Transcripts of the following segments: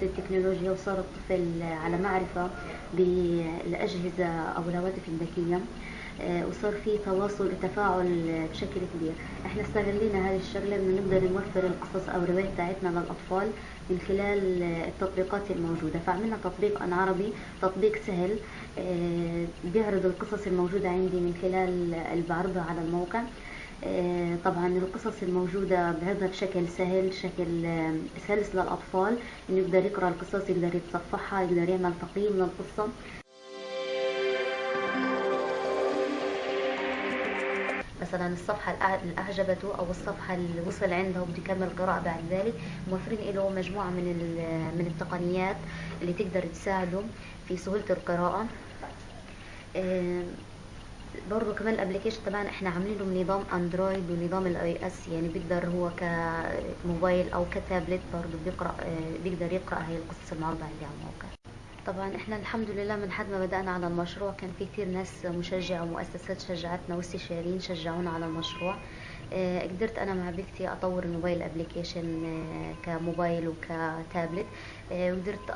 بالتكنولوجيا وصار الطفل على معرفة بالأجهزة أو الهواتف الذكية آه، وصار في تواصل وتفاعل بشكل كبير. إحنا استغلينا هذه الشغلة إنه نقدر نوفر القصص أو الروايات بتاعتنا للأطفال من خلال التطبيقات الموجودة. فعملنا تطبيق أن عربي تطبيق سهل آه، بيعرض القصص الموجودة عندي من خلال اللي بعرضها على الموقع. طبعا القصص الموجودة بعرضها بشكل سهل شكل سلس للأطفال إنه يقدر يقرأ القصص يقدر يتصفحها يقدر يعمل تقييم للقصة. مثلا الصفحة اللي أعجبته أو الصفحة اللي وصل عندها وبده يكمل قراءة بعد ذلك موفرين له مجموعة من من التقنيات اللي تقدر تساعده في سهولة القراءة. برضه كمان ال application تبعنا إحنا عاملين له نظام Android ونظام ال iOS يعني بيقدر هو كموبايل أو كتابلت برضه بيقرأ بيقدر يقرأ هي القصص المعروضة عندي على الموقع. طبعا إحنا الحمد لله من حد ما بدأنا على المشروع كان في كثير ناس مشجعة ومؤسسات شجعتنا واستشاريين شجعونا على المشروع. آه قدرت أنا مع بيكتي أطور الموبايل ابلكيشن آه كموبايل وكتابلت وقدرت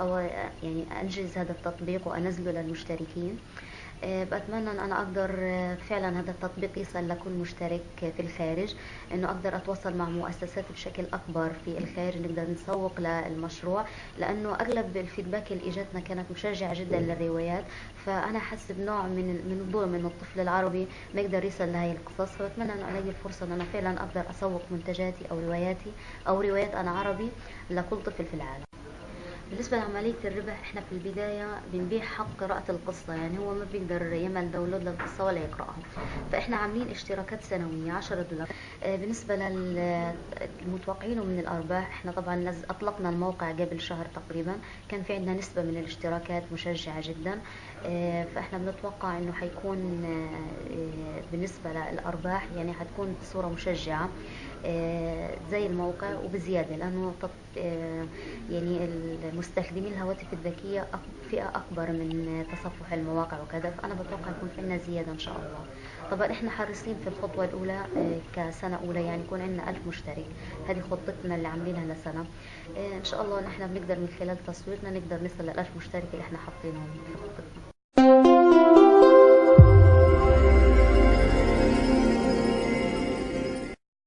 يعني أنجز هذا التطبيق وأنزله للمشتركين. آه، بتمنى إن أنا أقدر آه، فعلا هذا التطبيق يصل لكل مشترك في الخارج إنه أقدر أتواصل مع مؤسسات بشكل أكبر في الخارج نقدر نسوق للمشروع لأنه أغلب الفيدباك اللي إجتنا كانت مشجعة جدا للروايات فأنا احس بنوع من من الظلم إنه الطفل العربي ما يقدر يصل لهي القصص فبتمنى إنه ألاقي الفرصة إن أنا فعلا أقدر أسوق منتجاتي أو رواياتي أو روايات أنا عربي لكل طفل في العالم. بالنسبة لعملية الربح إحنا في البداية بنبيع حق قراءة القصة يعني هو ما بيقدر يعمل داونلود للقصة ولا يقرأها. فإحنا عاملين اشتراكات سنوية 10 دولار. آه بالنسبة للمتوقعين من الأرباح إحنا طبعا أطلقنا الموقع قبل شهر تقريبا. كان في عندنا نسبة من الاشتراكات مشجعة جدا. آه فإحنا بنتوقع إنه حيكون آه بالنسبة للأرباح يعني حتكون بصورة مشجعة. زي الموقع وبزيادة لأنه يعني المستخدمين الهواتف الذكية فئة أكبر من تصفح المواقع وكذا فأنا بتوقع يكون في عندنا زيادة إن شاء الله. طبعا إحنا حريصين في الخطوة الأولى آه، كسنة أولى يعني يكون عندنا ألف مشترك. هذه خطتنا اللي عاملينها لسنة. آه، إن شاء الله نحن بنقدر من خلال تصويرنا نقدر نصل للألف مشترك اللي إحنا حاطينهم في خطتنا.